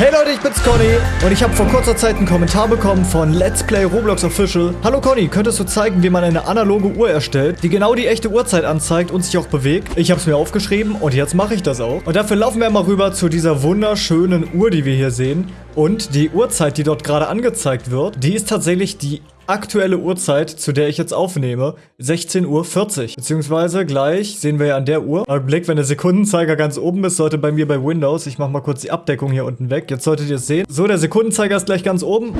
Hey Leute, ich bin's Conny und ich habe vor kurzer Zeit einen Kommentar bekommen von Let's Play Roblox Official. Hallo Conny, könntest du zeigen, wie man eine analoge Uhr erstellt, die genau die echte Uhrzeit anzeigt und sich auch bewegt? Ich habe es mir aufgeschrieben und jetzt mache ich das auch. Und dafür laufen wir mal rüber zu dieser wunderschönen Uhr, die wir hier sehen. Und die Uhrzeit, die dort gerade angezeigt wird, die ist tatsächlich die aktuelle Uhrzeit, zu der ich jetzt aufnehme, 16.40 Uhr. Beziehungsweise gleich sehen wir ja an der Uhr. Blick, wenn der Sekundenzeiger ganz oben ist, sollte bei mir bei Windows, ich mache mal kurz die Abdeckung hier unten weg. Jetzt solltet ihr es sehen. So, der Sekundenzeiger ist gleich ganz oben.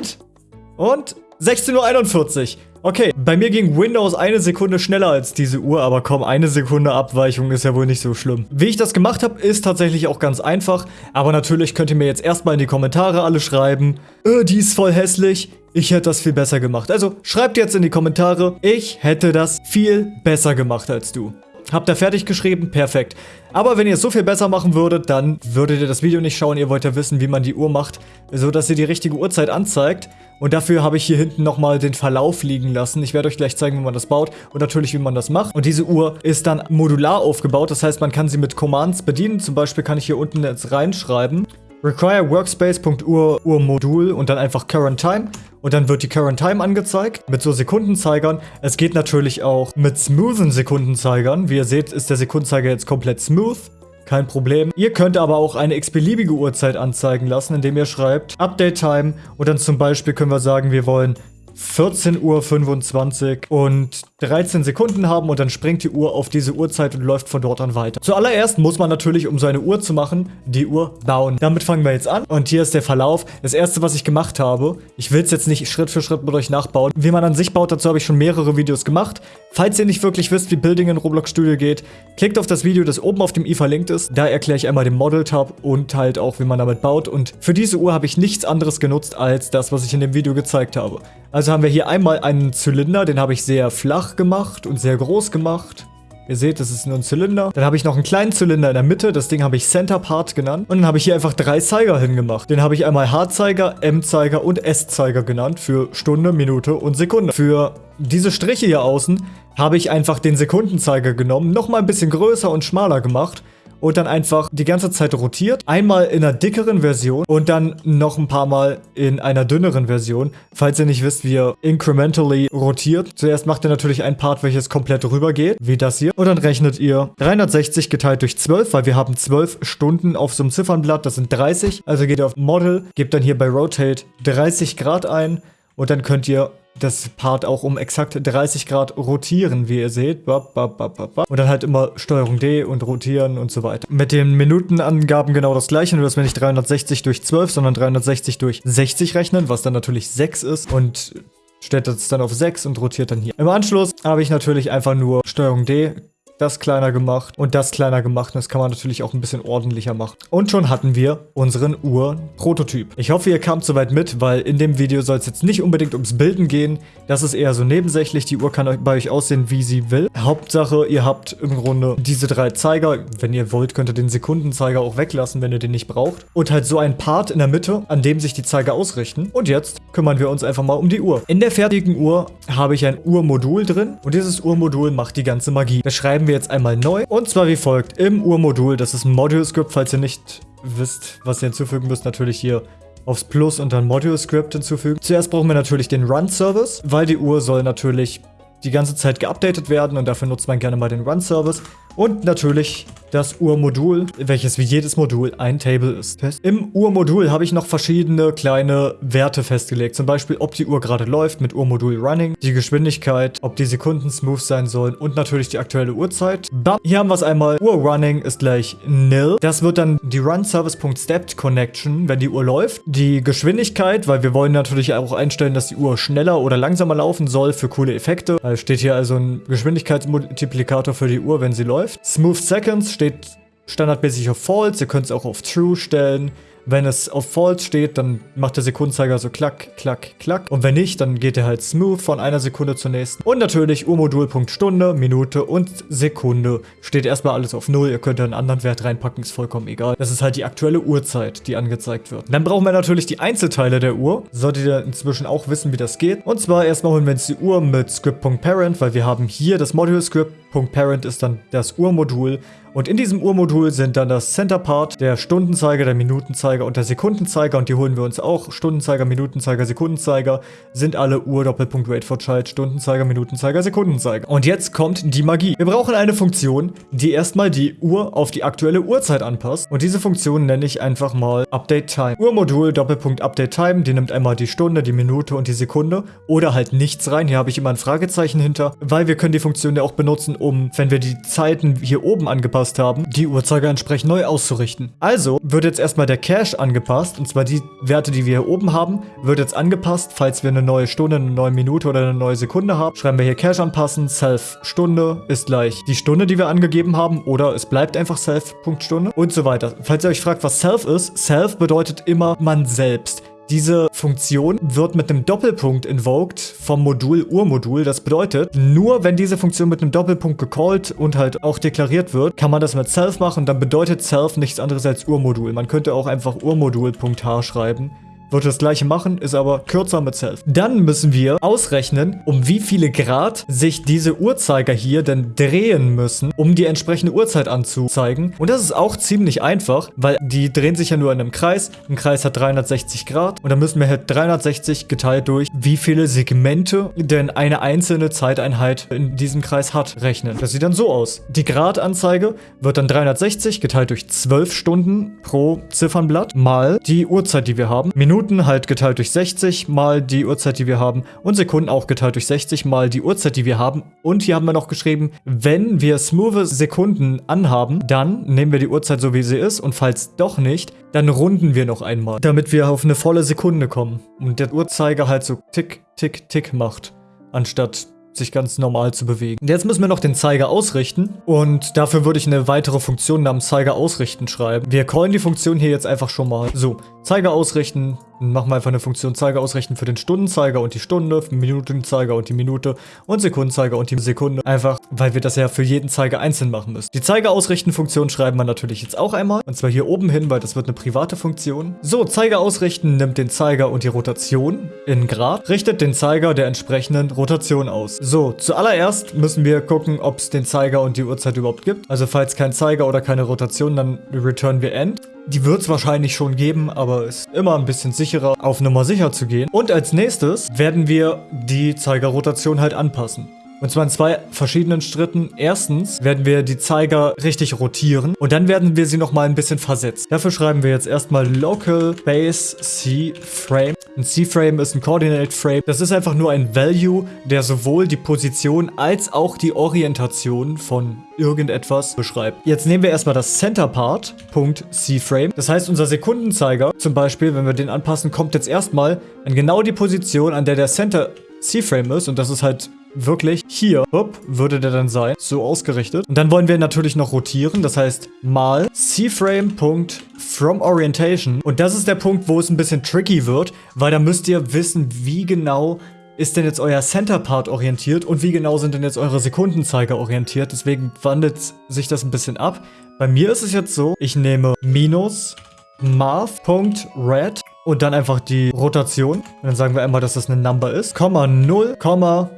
Und 16.41 Uhr. Okay, bei mir ging Windows eine Sekunde schneller als diese Uhr, aber komm, eine Sekunde Abweichung ist ja wohl nicht so schlimm. Wie ich das gemacht habe, ist tatsächlich auch ganz einfach, aber natürlich könnt ihr mir jetzt erstmal in die Kommentare alle schreiben, äh, die ist voll hässlich, ich hätte das viel besser gemacht. Also schreibt jetzt in die Kommentare, ich hätte das viel besser gemacht als du. Habt ihr fertig geschrieben? Perfekt. Aber wenn ihr es so viel besser machen würdet, dann würdet ihr das Video nicht schauen. Ihr wollt ja wissen, wie man die Uhr macht, so dass ihr die richtige Uhrzeit anzeigt. Und dafür habe ich hier hinten nochmal den Verlauf liegen lassen. Ich werde euch gleich zeigen, wie man das baut und natürlich, wie man das macht. Und diese Uhr ist dann modular aufgebaut. Das heißt, man kann sie mit Commands bedienen. Zum Beispiel kann ich hier unten jetzt reinschreiben. Require Workspace.ur Uhrmodul und dann einfach Current Time. Und dann wird die Current Time angezeigt mit so Sekundenzeigern. Es geht natürlich auch mit smoothen Sekundenzeigern. Wie ihr seht, ist der Sekundenzeiger jetzt komplett smooth. Kein Problem. Ihr könnt aber auch eine x-beliebige Uhrzeit anzeigen lassen, indem ihr schreibt Update Time und dann zum Beispiel können wir sagen, wir wollen 14.25 Uhr und 13 Sekunden haben und dann springt die Uhr auf diese Uhrzeit und läuft von dort an weiter. Zuallererst muss man natürlich, um so eine Uhr zu machen, die Uhr bauen. Damit fangen wir jetzt an und hier ist der Verlauf. Das erste, was ich gemacht habe, ich will es jetzt nicht Schritt für Schritt mit euch nachbauen. Wie man an sich baut, dazu habe ich schon mehrere Videos gemacht. Falls ihr nicht wirklich wisst, wie Building in Roblox Studio geht, klickt auf das Video, das oben auf dem i verlinkt ist. Da erkläre ich einmal den Model-Tab und halt auch, wie man damit baut. Und für diese Uhr habe ich nichts anderes genutzt, als das, was ich in dem Video gezeigt habe. Also haben wir hier einmal einen Zylinder, den habe ich sehr flach gemacht und sehr groß gemacht. Ihr seht, das ist nur ein Zylinder. Dann habe ich noch einen kleinen Zylinder in der Mitte. Das Ding habe ich Center Part genannt. Und dann habe ich hier einfach drei Zeiger hingemacht. Den habe ich einmal H-Zeiger, M-Zeiger und S-Zeiger genannt. Für Stunde, Minute und Sekunde. Für diese Striche hier außen habe ich einfach den Sekundenzeiger genommen. Nochmal ein bisschen größer und schmaler gemacht und dann einfach die ganze Zeit rotiert. Einmal in einer dickeren Version und dann noch ein paar Mal in einer dünneren Version. Falls ihr nicht wisst, wie ihr incrementally rotiert. Zuerst macht ihr natürlich ein Part, welches komplett rüber geht, wie das hier. Und dann rechnet ihr 360 geteilt durch 12, weil wir haben 12 Stunden auf so einem Ziffernblatt. Das sind 30. Also geht ihr auf Model, gebt dann hier bei Rotate 30 Grad ein und dann könnt ihr das Part auch um exakt 30 Grad rotieren, wie ihr seht. Und dann halt immer Steuerung D und rotieren und so weiter. Mit den Minutenangaben genau das gleiche, nur dass wir nicht 360 durch 12, sondern 360 durch 60 rechnen, was dann natürlich 6 ist. Und stellt das dann auf 6 und rotiert dann hier. Im Anschluss habe ich natürlich einfach nur Steuerung D das kleiner gemacht und das kleiner gemacht. Das kann man natürlich auch ein bisschen ordentlicher machen. Und schon hatten wir unseren Uhr-Prototyp. Ich hoffe, ihr kamt soweit mit, weil in dem Video soll es jetzt nicht unbedingt ums Bilden gehen. Das ist eher so nebensächlich. Die Uhr kann bei euch aussehen, wie sie will. Hauptsache, ihr habt im Grunde diese drei Zeiger. Wenn ihr wollt, könnt ihr den Sekundenzeiger auch weglassen, wenn ihr den nicht braucht. Und halt so ein Part in der Mitte, an dem sich die Zeiger ausrichten. Und jetzt kümmern wir uns einfach mal um die Uhr. In der fertigen Uhr habe ich ein Uhrmodul drin. Und dieses Uhrmodul macht die ganze Magie. Das schreiben wir wir jetzt einmal neu. Und zwar wie folgt. Im Urmodul, das ist ein Module-Script, falls ihr nicht wisst, was ihr hinzufügen müsst, natürlich hier aufs Plus und dann Module-Script hinzufügen. Zuerst brauchen wir natürlich den Run-Service, weil die Uhr soll natürlich die ganze Zeit geupdatet werden und dafür nutzt man gerne mal den Run-Service. Und natürlich das Urmodul, welches wie jedes Modul ein Table ist. Im Urmodul habe ich noch verschiedene kleine Werte festgelegt. Zum Beispiel, ob die Uhr gerade läuft mit Urmodul Running, die Geschwindigkeit, ob die Sekunden smooth sein sollen und natürlich die aktuelle Uhrzeit. Bam. Hier haben wir es einmal. Uhr Running ist gleich nil. Das wird dann die RunService.stepped Connection, wenn die Uhr läuft. Die Geschwindigkeit, weil wir wollen natürlich auch einstellen, dass die Uhr schneller oder langsamer laufen soll für coole Effekte. Da steht hier also ein Geschwindigkeitsmultiplikator für die Uhr, wenn sie läuft. Smooth Seconds steht standardmäßig auf False. Ihr könnt es auch auf True stellen. Wenn es auf False steht, dann macht der Sekundenzeiger so klack, klack, klack. Und wenn nicht, dann geht er halt smooth von einer Sekunde zur nächsten. Und natürlich Urmodul.Stunde, Stunde, Minute und Sekunde. Steht erstmal alles auf 0. Ihr könnt einen anderen Wert reinpacken, ist vollkommen egal. Das ist halt die aktuelle Uhrzeit, die angezeigt wird. Dann brauchen wir natürlich die Einzelteile der Uhr. Solltet ihr inzwischen auch wissen, wie das geht. Und zwar erstmal holen wir uns die Uhr mit Script.Parent, weil wir haben hier das Module-Script Parent ist dann das Uhrmodul und in diesem Uhrmodul sind dann das Center Part, der Stundenzeiger, der Minutenzeiger und der Sekundenzeiger und die holen wir uns auch. Stundenzeiger, Minutenzeiger, Sekundenzeiger sind alle Uhr Doppelpunkt Wait for Child, Stundenzeiger, Minutenzeiger, Sekundenzeiger. Und jetzt kommt die Magie. Wir brauchen eine Funktion, die erstmal die Uhr auf die aktuelle Uhrzeit anpasst und diese Funktion nenne ich einfach mal Update Time. Uhrmodul Doppelpunkt Update Time, die nimmt einmal die Stunde, die Minute und die Sekunde oder halt nichts rein. Hier habe ich immer ein Fragezeichen hinter, weil wir können die Funktion ja auch benutzen, um, wenn wir die Zeiten hier oben angepasst haben, die Uhrzeiger entsprechend neu auszurichten. Also wird jetzt erstmal der Cache angepasst, und zwar die Werte, die wir hier oben haben, wird jetzt angepasst, falls wir eine neue Stunde, eine neue Minute oder eine neue Sekunde haben. Schreiben wir hier Cache anpassen, Self Stunde ist gleich die Stunde, die wir angegeben haben, oder es bleibt einfach Self Punkt Stunde und so weiter. Falls ihr euch fragt, was Self ist, Self bedeutet immer man selbst. Diese Funktion wird mit einem Doppelpunkt invoked vom Modul Urmodul. Das bedeutet, nur wenn diese Funktion mit einem Doppelpunkt gecallt und halt auch deklariert wird, kann man das mit self machen. Dann bedeutet self nichts anderes als Urmodul. Man könnte auch einfach Urmodul.h schreiben wird das gleiche machen, ist aber kürzer mit Self. Dann müssen wir ausrechnen, um wie viele Grad sich diese Uhrzeiger hier denn drehen müssen, um die entsprechende Uhrzeit anzuzeigen. Und das ist auch ziemlich einfach, weil die drehen sich ja nur in einem Kreis. Ein Kreis hat 360 Grad und dann müssen wir halt 360 geteilt durch, wie viele Segmente denn eine einzelne Zeiteinheit in diesem Kreis hat, rechnen. Das sieht dann so aus. Die Gradanzeige wird dann 360 geteilt durch 12 Stunden pro Ziffernblatt mal die Uhrzeit, die wir haben. Minuten Minuten halt geteilt durch 60 mal die Uhrzeit, die wir haben. Und Sekunden auch geteilt durch 60 mal die Uhrzeit, die wir haben. Und hier haben wir noch geschrieben, wenn wir smooth Sekunden anhaben, dann nehmen wir die Uhrzeit so, wie sie ist. Und falls doch nicht, dann runden wir noch einmal, damit wir auf eine volle Sekunde kommen. Und der Uhrzeiger halt so tick, tick, tick macht, anstatt sich ganz normal zu bewegen. Jetzt müssen wir noch den Zeiger ausrichten und dafür würde ich eine weitere Funktion namens Zeiger ausrichten schreiben. Wir callen die Funktion hier jetzt einfach schon mal. So, Zeiger ausrichten, machen wir einfach eine Funktion Zeiger ausrichten für den Stundenzeiger und die Stunde, Minutenzeiger und die Minute und Sekundenzeiger und die Sekunde. Einfach, weil wir das ja für jeden Zeiger einzeln machen müssen. Die Zeiger ausrichten Funktion schreiben wir natürlich jetzt auch einmal. Und zwar hier oben hin, weil das wird eine private Funktion. So, Zeiger ausrichten nimmt den Zeiger und die Rotation in Grad, richtet den Zeiger der entsprechenden Rotation aus. So, zuallererst müssen wir gucken, ob es den Zeiger und die Uhrzeit überhaupt gibt. Also falls kein Zeiger oder keine Rotation, dann returnen wir End. Die wird es wahrscheinlich schon geben, aber ist immer ein bisschen sicherer, auf Nummer sicher zu gehen. Und als nächstes werden wir die Zeigerrotation halt anpassen. Und zwar in zwei verschiedenen Schritten. Erstens werden wir die Zeiger richtig rotieren und dann werden wir sie nochmal ein bisschen versetzt. Dafür schreiben wir jetzt erstmal Local Base C Frame. Ein C-Frame ist ein Coordinate Frame. Das ist einfach nur ein Value, der sowohl die Position als auch die Orientation von irgendetwas beschreibt. Jetzt nehmen wir erstmal das Center Part, Punkt C-Frame. Das heißt, unser Sekundenzeiger, zum Beispiel, wenn wir den anpassen, kommt jetzt erstmal an genau die Position, an der der Center C-Frame ist. Und das ist halt wirklich hier, hopp, würde der dann sein, so ausgerichtet. Und dann wollen wir natürlich noch rotieren, das heißt mal cframe.fromOrientation. Und das ist der Punkt, wo es ein bisschen tricky wird, weil da müsst ihr wissen, wie genau ist denn jetzt euer Center Part orientiert und wie genau sind denn jetzt eure Sekundenzeiger orientiert. Deswegen wandelt sich das ein bisschen ab. Bei mir ist es jetzt so, ich nehme minus math.red und dann einfach die Rotation. Und dann sagen wir einmal, dass das eine Number ist. Komma 0, Komma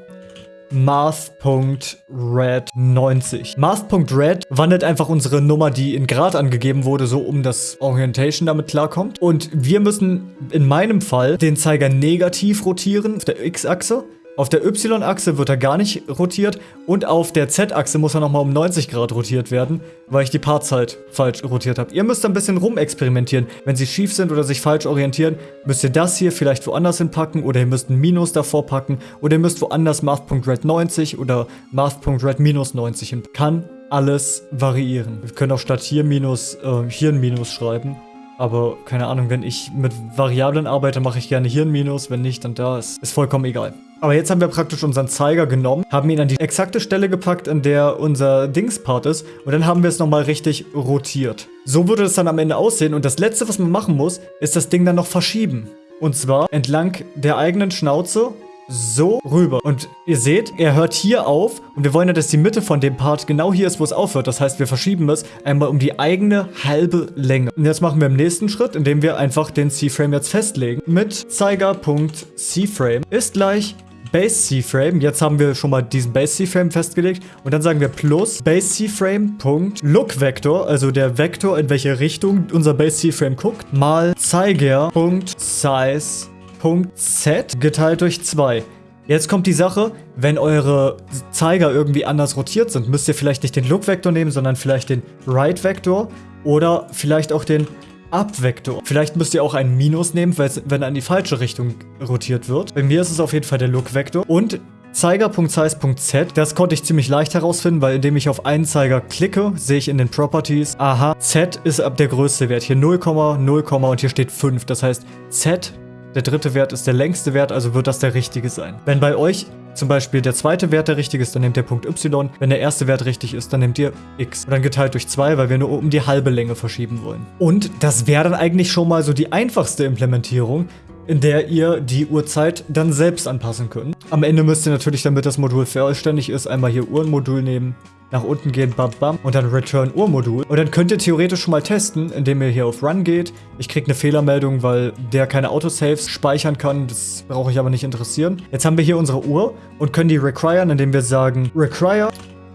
Math.red90. Math.red wandelt einfach unsere Nummer, die in Grad angegeben wurde, so um das Orientation damit klarkommt. Und wir müssen in meinem Fall den Zeiger negativ rotieren auf der X-Achse. Auf der Y-Achse wird er gar nicht rotiert und auf der Z-Achse muss er nochmal um 90 Grad rotiert werden, weil ich die Parts halt falsch rotiert habe. Ihr müsst ein bisschen rumexperimentieren. Wenn sie schief sind oder sich falsch orientieren, müsst ihr das hier vielleicht woanders hinpacken oder ihr müsst ein Minus davor packen oder ihr müsst woanders Math.red 90 oder Math.red minus 90 hin. Kann alles variieren. Wir können auch statt hier Minus, äh, hier ein Minus schreiben. Aber keine Ahnung, wenn ich mit Variablen arbeite, mache ich gerne hier ein Minus. Wenn nicht, dann da. Ist, ist vollkommen egal. Aber jetzt haben wir praktisch unseren Zeiger genommen, haben ihn an die exakte Stelle gepackt, an der unser Dingspart ist. Und dann haben wir es nochmal richtig rotiert. So würde es dann am Ende aussehen. Und das Letzte, was man machen muss, ist das Ding dann noch verschieben. Und zwar entlang der eigenen Schnauze so rüber. Und ihr seht, er hört hier auf und wir wollen ja, dass die Mitte von dem Part genau hier ist, wo es aufhört. Das heißt, wir verschieben es einmal um die eigene halbe Länge. Und jetzt machen wir im nächsten Schritt, indem wir einfach den C-Frame jetzt festlegen. Mit Zeiger.C-Frame ist gleich Base C-Frame. Jetzt haben wir schon mal diesen Base C-Frame festgelegt. Und dann sagen wir plus Base C-Frame Punkt Look Vector, also der Vektor, in welche Richtung unser Base C-Frame guckt, mal Zeiger Punkt Size Punkt Z geteilt durch 2. Jetzt kommt die Sache, wenn eure Zeiger irgendwie anders rotiert sind, müsst ihr vielleicht nicht den Look-Vektor nehmen, sondern vielleicht den Right-Vektor oder vielleicht auch den Up-Vektor. Vielleicht müsst ihr auch einen Minus nehmen, wenn er in die falsche Richtung rotiert wird. Bei mir ist es auf jeden Fall der Look-Vektor. Und Zeiger.size.z, das konnte ich ziemlich leicht herausfinden, weil indem ich auf einen Zeiger klicke, sehe ich in den Properties, aha, Z ist ab der größte Wert. Hier 0, 0, und hier steht 5. Das heißt, Z der dritte Wert ist der längste Wert, also wird das der richtige sein. Wenn bei euch zum Beispiel der zweite Wert der richtige ist, dann nehmt ihr Punkt y. Wenn der erste Wert richtig ist, dann nehmt ihr x. Und dann geteilt durch 2, weil wir nur um die halbe Länge verschieben wollen. Und das wäre dann eigentlich schon mal so die einfachste Implementierung, in der ihr die Uhrzeit dann selbst anpassen könnt. Am Ende müsst ihr natürlich, damit das Modul vollständig ist, einmal hier Uhrenmodul nehmen, nach unten gehen, bam, bam, und dann Return Uhrmodul. Und dann könnt ihr theoretisch schon mal testen, indem ihr hier auf Run geht. Ich kriege eine Fehlermeldung, weil der keine Autosaves speichern kann. Das brauche ich aber nicht interessieren. Jetzt haben wir hier unsere Uhr und können die requiren, indem wir sagen require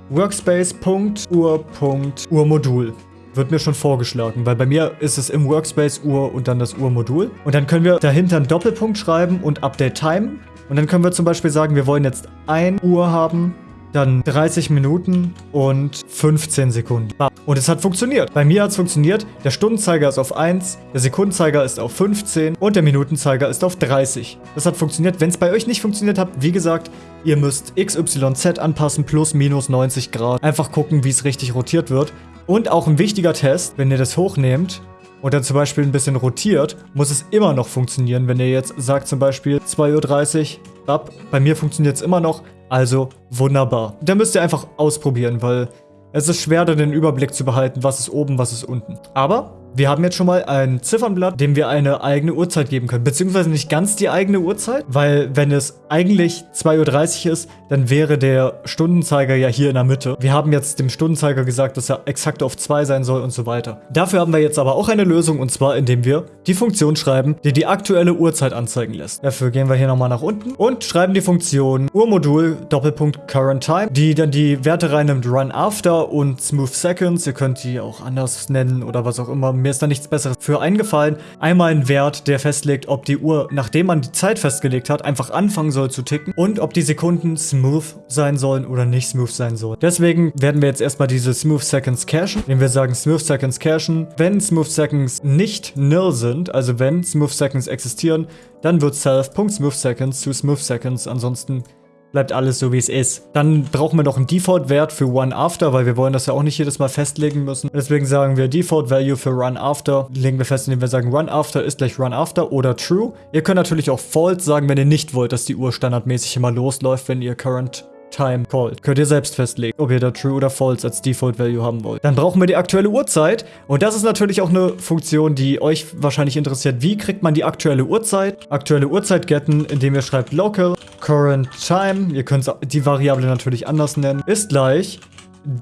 workspace.uhr.uhrmodul wird mir schon vorgeschlagen, weil bei mir ist es im Workspace Uhr und dann das Uhrmodul. Und dann können wir dahinter einen Doppelpunkt schreiben und Update Time. Und dann können wir zum Beispiel sagen, wir wollen jetzt 1 Uhr haben dann 30 Minuten und 15 Sekunden. Und es hat funktioniert. Bei mir hat es funktioniert. Der Stundenzeiger ist auf 1, der Sekundenzeiger ist auf 15 und der Minutenzeiger ist auf 30. Das hat funktioniert. Wenn es bei euch nicht funktioniert hat, wie gesagt, ihr müsst XYZ anpassen plus minus 90 Grad. Einfach gucken, wie es richtig rotiert wird. Und auch ein wichtiger Test, wenn ihr das hochnehmt, und dann zum Beispiel ein bisschen rotiert, muss es immer noch funktionieren. Wenn ihr jetzt sagt zum Beispiel 2.30 Uhr ab, bei mir funktioniert es immer noch, also wunderbar. Da müsst ihr einfach ausprobieren, weil es ist schwer, den Überblick zu behalten, was ist oben, was ist unten. Aber wir haben jetzt schon mal ein Ziffernblatt, dem wir eine eigene Uhrzeit geben können. Beziehungsweise nicht ganz die eigene Uhrzeit, weil wenn es eigentlich 2.30 Uhr ist, dann wäre der Stundenzeiger ja hier in der Mitte. Wir haben jetzt dem Stundenzeiger gesagt, dass er exakt auf 2 sein soll und so weiter. Dafür haben wir jetzt aber auch eine Lösung und zwar indem wir die Funktion schreiben, die die aktuelle Uhrzeit anzeigen lässt. Dafür gehen wir hier nochmal nach unten und schreiben die Funktion Uhrmodul Doppelpunkt Current Time, die dann die Werte reinnimmt Run After und Smooth Seconds. Ihr könnt die auch anders nennen oder was auch immer mir ist da nichts besseres für eingefallen. Einmal ein Wert, der festlegt, ob die Uhr, nachdem man die Zeit festgelegt hat, einfach anfangen soll zu ticken und ob die Sekunden smooth sein sollen oder nicht smooth sein sollen. Deswegen werden wir jetzt erstmal diese Smooth Seconds cachen, indem wir sagen Smooth Seconds cachen. Wenn Smooth Seconds nicht nil sind, also wenn Smooth Seconds existieren, dann wird self.smoothseconds zu Smooth Seconds, ansonsten bleibt alles so wie es ist. Dann brauchen wir noch einen Default-Wert für Run After, weil wir wollen das ja auch nicht jedes Mal festlegen müssen. Deswegen sagen wir Default Value für Run After. Legen wir fest, indem wir sagen Run After ist gleich Run After oder True. Ihr könnt natürlich auch False sagen, wenn ihr nicht wollt, dass die Uhr standardmäßig immer losläuft, wenn ihr Current Time called. Könnt ihr selbst festlegen, ob ihr da True oder False als Default Value haben wollt. Dann brauchen wir die aktuelle Uhrzeit. Und das ist natürlich auch eine Funktion, die euch wahrscheinlich interessiert. Wie kriegt man die aktuelle Uhrzeit? Aktuelle Uhrzeit getten, indem ihr schreibt local current time. Ihr könnt die Variable natürlich anders nennen. Ist gleich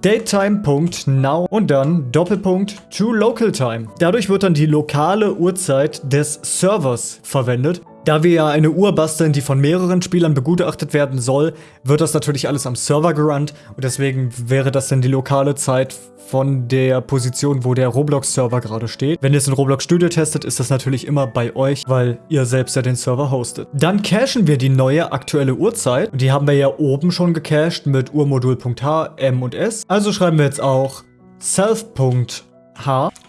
datetime.now und dann Doppelpunkt to local time. Dadurch wird dann die lokale Uhrzeit des Servers verwendet. Da wir ja eine Uhr basteln, die von mehreren Spielern begutachtet werden soll, wird das natürlich alles am Server gerannt und deswegen wäre das dann die lokale Zeit von der Position, wo der Roblox-Server gerade steht. Wenn ihr es in Roblox Studio testet, ist das natürlich immer bei euch, weil ihr selbst ja den Server hostet. Dann cachen wir die neue aktuelle Uhrzeit. Die haben wir ja oben schon gecached mit Uhrmodul.h, M und S. Also schreiben wir jetzt auch self.h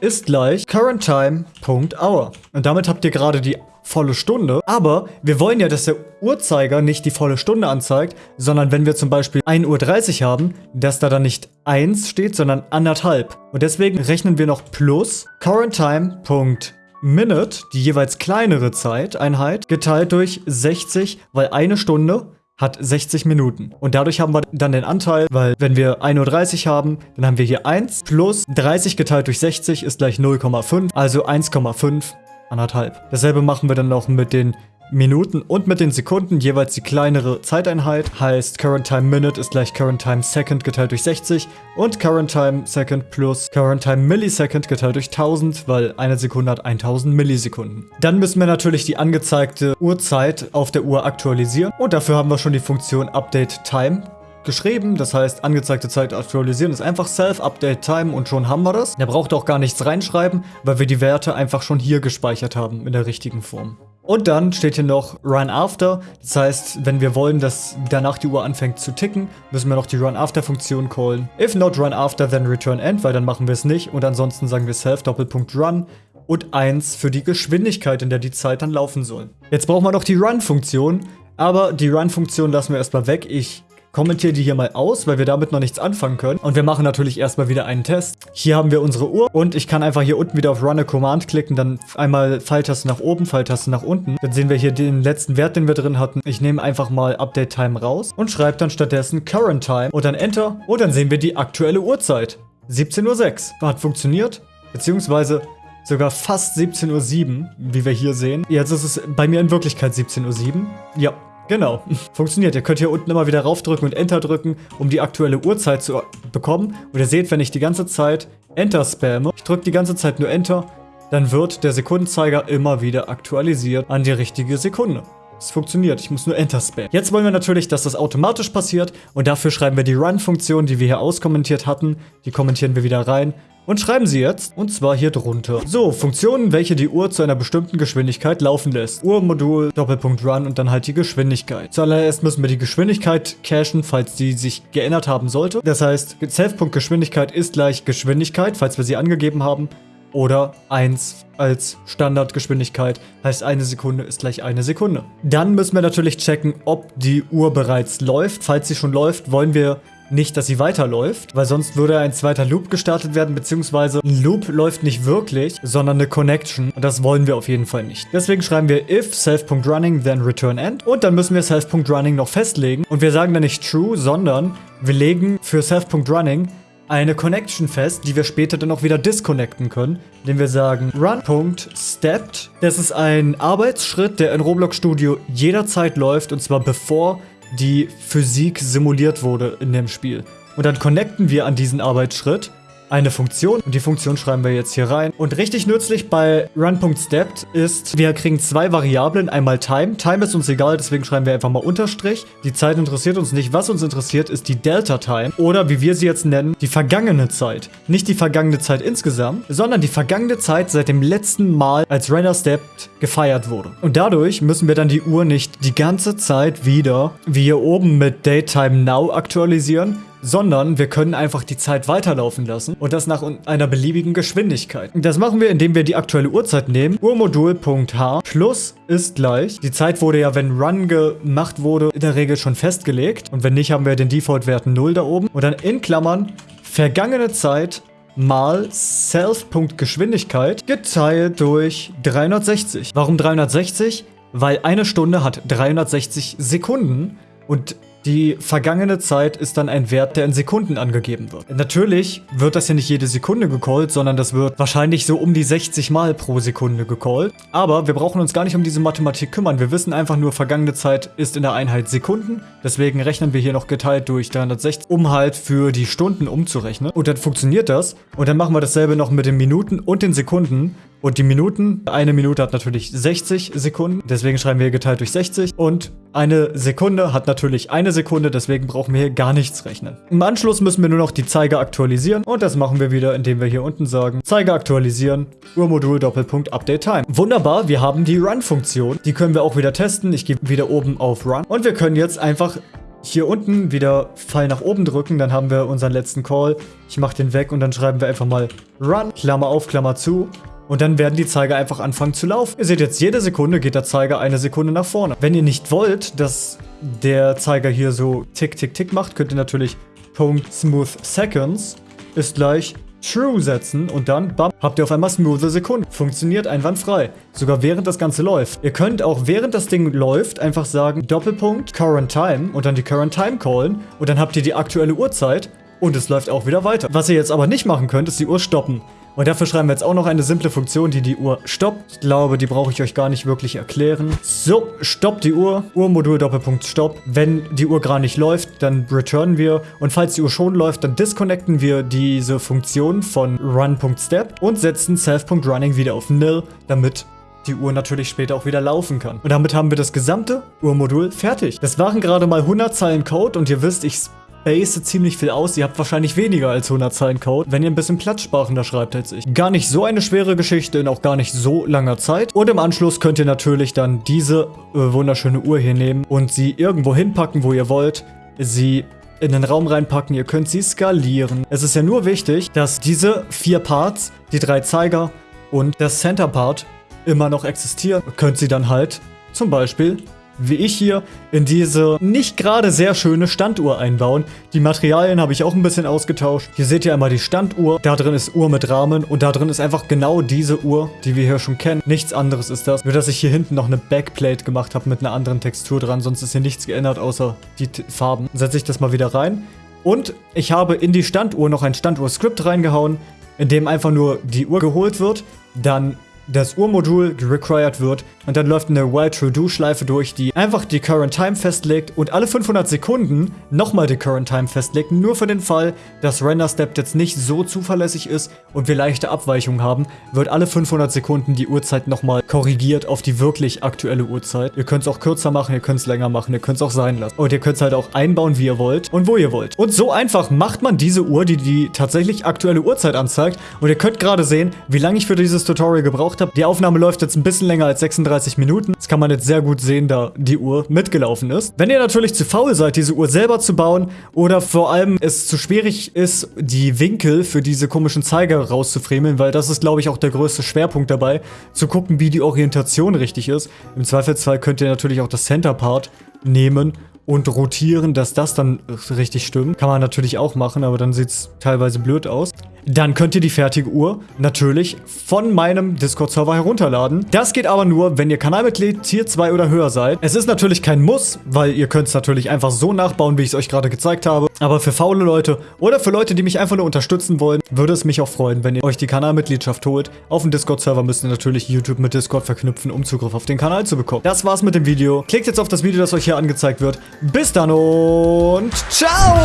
ist gleich currenttime.hour. Und damit habt ihr gerade die volle Stunde. Aber wir wollen ja, dass der Uhrzeiger nicht die volle Stunde anzeigt, sondern wenn wir zum Beispiel 1.30 Uhr haben, dass da dann nicht 1 steht, sondern anderthalb. Und deswegen rechnen wir noch plus currenttime.minute, die jeweils kleinere Zeiteinheit, geteilt durch 60, weil eine Stunde hat 60 Minuten. Und dadurch haben wir dann den Anteil, weil wenn wir 1.30 Uhr haben, dann haben wir hier 1 plus 30 geteilt durch 60 ist gleich 0,5, also 1,5 anderthalb. Dasselbe machen wir dann noch mit den Minuten und mit den Sekunden jeweils die kleinere Zeiteinheit. Heißt Current Time Minute ist gleich Current Time Second geteilt durch 60 und Current Time Second plus Current Time Millisecond geteilt durch 1000, weil eine Sekunde hat 1000 Millisekunden. Dann müssen wir natürlich die angezeigte Uhrzeit auf der Uhr aktualisieren und dafür haben wir schon die Funktion Update Time geschrieben. Das heißt, angezeigte Zeit aktualisieren ist einfach Self-Update Time und schon haben wir das. Der braucht auch gar nichts reinschreiben, weil wir die Werte einfach schon hier gespeichert haben in der richtigen Form. Und dann steht hier noch Run After. Das heißt, wenn wir wollen, dass danach die Uhr anfängt zu ticken, müssen wir noch die Run After Funktion callen. If not Run After, then Return End, weil dann machen wir es nicht. Und ansonsten sagen wir Self Doppelpunkt Run und 1 für die Geschwindigkeit, in der die Zeit dann laufen soll. Jetzt brauchen wir noch die Run-Funktion, aber die Run-Funktion lassen wir erstmal weg. Ich kommentiere die hier mal aus, weil wir damit noch nichts anfangen können. Und wir machen natürlich erstmal wieder einen Test. Hier haben wir unsere Uhr und ich kann einfach hier unten wieder auf Run a Command klicken, dann einmal Pfeiltaste nach oben, Pfeiltaste nach unten. Dann sehen wir hier den letzten Wert, den wir drin hatten. Ich nehme einfach mal Update Time raus und schreibe dann stattdessen Current Time und dann Enter und dann sehen wir die aktuelle Uhrzeit. 17.06 Uhr. Hat funktioniert, beziehungsweise sogar fast 17.07 Uhr, wie wir hier sehen. Jetzt ist es bei mir in Wirklichkeit 17.07 Uhr. Ja, Genau, funktioniert. Ihr könnt hier unten immer wieder raufdrücken und Enter drücken, um die aktuelle Uhrzeit zu bekommen. Und ihr seht, wenn ich die ganze Zeit Enter spamme, ich drücke die ganze Zeit nur Enter, dann wird der Sekundenzeiger immer wieder aktualisiert an die richtige Sekunde. Es funktioniert, ich muss nur Enter spammen. Jetzt wollen wir natürlich, dass das automatisch passiert und dafür schreiben wir die Run-Funktion, die wir hier auskommentiert hatten. Die kommentieren wir wieder rein und schreiben sie jetzt, und zwar hier drunter. So, Funktionen, welche die Uhr zu einer bestimmten Geschwindigkeit laufen lässt. Uhrmodul, Doppelpunkt Run und dann halt die Geschwindigkeit. Zuallererst müssen wir die Geschwindigkeit cachen, falls die sich geändert haben sollte. Das heißt, Self.Geschwindigkeit ist gleich Geschwindigkeit, falls wir sie angegeben haben. Oder 1 als Standardgeschwindigkeit, heißt eine Sekunde ist gleich eine Sekunde. Dann müssen wir natürlich checken, ob die Uhr bereits läuft. Falls sie schon läuft, wollen wir nicht, dass sie weiterläuft, weil sonst würde ein zweiter Loop gestartet werden, beziehungsweise ein Loop läuft nicht wirklich, sondern eine Connection und das wollen wir auf jeden Fall nicht. Deswegen schreiben wir if self.running then return end und dann müssen wir self.running noch festlegen und wir sagen dann nicht true, sondern wir legen für self.running eine Connection fest, die wir später dann auch wieder disconnecten können, indem wir sagen run.stepped. Das ist ein Arbeitsschritt, der in Roblox Studio jederzeit läuft und zwar bevor die Physik simuliert wurde in dem Spiel. Und dann connecten wir an diesen Arbeitsschritt eine Funktion und die Funktion schreiben wir jetzt hier rein. Und richtig nützlich bei run.stepped ist, wir kriegen zwei Variablen, einmal Time. Time ist uns egal, deswegen schreiben wir einfach mal Unterstrich. Die Zeit interessiert uns nicht. Was uns interessiert, ist die Delta Time oder wie wir sie jetzt nennen, die vergangene Zeit. Nicht die vergangene Zeit insgesamt, sondern die vergangene Zeit seit dem letzten Mal, als Render Stepped gefeiert wurde. Und dadurch müssen wir dann die Uhr nicht die ganze Zeit wieder, wie hier oben mit Daytime Now aktualisieren, sondern wir können einfach die Zeit weiterlaufen lassen und das nach einer beliebigen Geschwindigkeit. Das machen wir, indem wir die aktuelle Uhrzeit nehmen. Uhrmodul.h plus ist gleich. Die Zeit wurde ja, wenn Run gemacht wurde, in der Regel schon festgelegt. Und wenn nicht, haben wir den Default-Wert 0 da oben. Und dann in Klammern vergangene Zeit mal Self.Geschwindigkeit geteilt durch 360. Warum 360? Weil eine Stunde hat 360 Sekunden und die vergangene Zeit ist dann ein Wert, der in Sekunden angegeben wird. Natürlich wird das ja nicht jede Sekunde gecallt, sondern das wird wahrscheinlich so um die 60 Mal pro Sekunde gecallt. Aber wir brauchen uns gar nicht um diese Mathematik kümmern. Wir wissen einfach nur, vergangene Zeit ist in der Einheit Sekunden. Deswegen rechnen wir hier noch geteilt durch 360, um halt für die Stunden umzurechnen. Und dann funktioniert das. Und dann machen wir dasselbe noch mit den Minuten und den Sekunden. Und die Minuten, eine Minute hat natürlich 60 Sekunden, deswegen schreiben wir hier geteilt durch 60. Und eine Sekunde hat natürlich eine Sekunde, deswegen brauchen wir hier gar nichts rechnen. Im Anschluss müssen wir nur noch die Zeiger aktualisieren und das machen wir wieder, indem wir hier unten sagen, Zeiger aktualisieren, Uhrmodul Doppelpunkt Update Time. Wunderbar, wir haben die Run-Funktion. Die können wir auch wieder testen. Ich gehe wieder oben auf Run und wir können jetzt einfach hier unten wieder Pfeil nach oben drücken, dann haben wir unseren letzten Call. Ich mache den weg und dann schreiben wir einfach mal Run, Klammer auf, Klammer zu. Und dann werden die Zeiger einfach anfangen zu laufen. Ihr seht jetzt, jede Sekunde geht der Zeiger eine Sekunde nach vorne. Wenn ihr nicht wollt, dass der Zeiger hier so tick, tick, tick macht, könnt ihr natürlich Punkt Smooth Seconds ist gleich True setzen und dann, bam, habt ihr auf einmal smooth Sekunden. Funktioniert einwandfrei. Sogar während das Ganze läuft. Ihr könnt auch während das Ding läuft einfach sagen Doppelpunkt Current Time und dann die Current Time callen und dann habt ihr die aktuelle Uhrzeit und es läuft auch wieder weiter. Was ihr jetzt aber nicht machen könnt, ist die Uhr stoppen. Und dafür schreiben wir jetzt auch noch eine simple Funktion, die die Uhr stoppt. Ich glaube, die brauche ich euch gar nicht wirklich erklären. So, stoppt die Uhr. Uhrmodul Doppelpunkt Stopp. Wenn die Uhr gerade nicht läuft, dann returnen wir. Und falls die Uhr schon läuft, dann disconnecten wir diese Funktion von run.step und setzen self.running wieder auf nil, damit die Uhr natürlich später auch wieder laufen kann. Und damit haben wir das gesamte Uhrmodul fertig. Das waren gerade mal 100 Zeilen Code und ihr wisst, ich space ziemlich viel aus. Ihr habt wahrscheinlich weniger als 100 Zeilen Code, wenn ihr ein bisschen platzsprachender schreibt als ich. Gar nicht so eine schwere Geschichte in auch gar nicht so langer Zeit. Und im Anschluss könnt ihr natürlich dann diese äh, wunderschöne Uhr hier nehmen und sie irgendwo hinpacken, wo ihr wollt. Sie in den Raum reinpacken, ihr könnt sie skalieren. Es ist ja nur wichtig, dass diese vier Parts, die drei Zeiger und der Center Part immer noch existieren. Ihr könnt sie dann halt zum Beispiel wie ich hier, in diese nicht gerade sehr schöne Standuhr einbauen. Die Materialien habe ich auch ein bisschen ausgetauscht. Hier seht ihr einmal die Standuhr. Da drin ist Uhr mit Rahmen und da drin ist einfach genau diese Uhr, die wir hier schon kennen. Nichts anderes ist das. Nur, dass ich hier hinten noch eine Backplate gemacht habe mit einer anderen Textur dran. Sonst ist hier nichts geändert, außer die T Farben. Setze ich das mal wieder rein. Und ich habe in die Standuhr noch ein Standuhr-Skript reingehauen, in dem einfach nur die Uhr geholt wird, dann das Uhrmodul required wird und dann läuft eine While True Do Schleife durch, die einfach die Current Time festlegt und alle 500 Sekunden nochmal die Current Time festlegt, nur für den Fall, dass Render Step jetzt nicht so zuverlässig ist und wir leichte Abweichungen haben, wird alle 500 Sekunden die Uhrzeit nochmal korrigiert auf die wirklich aktuelle Uhrzeit. Ihr könnt es auch kürzer machen, ihr könnt es länger machen, ihr könnt es auch sein lassen. Und ihr könnt es halt auch einbauen, wie ihr wollt und wo ihr wollt. Und so einfach macht man diese Uhr, die die tatsächlich aktuelle Uhrzeit anzeigt. Und ihr könnt gerade sehen, wie lange ich für dieses Tutorial gebraucht habe. Die Aufnahme läuft jetzt ein bisschen länger als 36 35 Minuten. Das kann man jetzt sehr gut sehen, da die Uhr mitgelaufen ist. Wenn ihr natürlich zu faul seid, diese Uhr selber zu bauen oder vor allem es zu schwierig ist, die Winkel für diese komischen Zeiger rauszufremeln, weil das ist, glaube ich, auch der größte Schwerpunkt dabei, zu gucken, wie die Orientation richtig ist. Im Zweifelsfall könnt ihr natürlich auch das Center Part nehmen und rotieren, dass das dann richtig stimmt. Kann man natürlich auch machen, aber dann sieht es teilweise blöd aus. Dann könnt ihr die fertige Uhr natürlich von meinem Discord-Server herunterladen. Das geht aber nur, wenn ihr Kanalmitglied Tier 2 oder höher seid. Es ist natürlich kein Muss, weil ihr könnt es natürlich einfach so nachbauen, wie ich es euch gerade gezeigt habe. Aber für faule Leute oder für Leute, die mich einfach nur unterstützen wollen, würde es mich auch freuen, wenn ihr euch die Kanalmitgliedschaft holt. Auf dem Discord-Server müsst ihr natürlich YouTube mit Discord verknüpfen, um Zugriff auf den Kanal zu bekommen. Das war's mit dem Video. Klickt jetzt auf das Video, das euch hier angezeigt wird. Bis dann und ciao!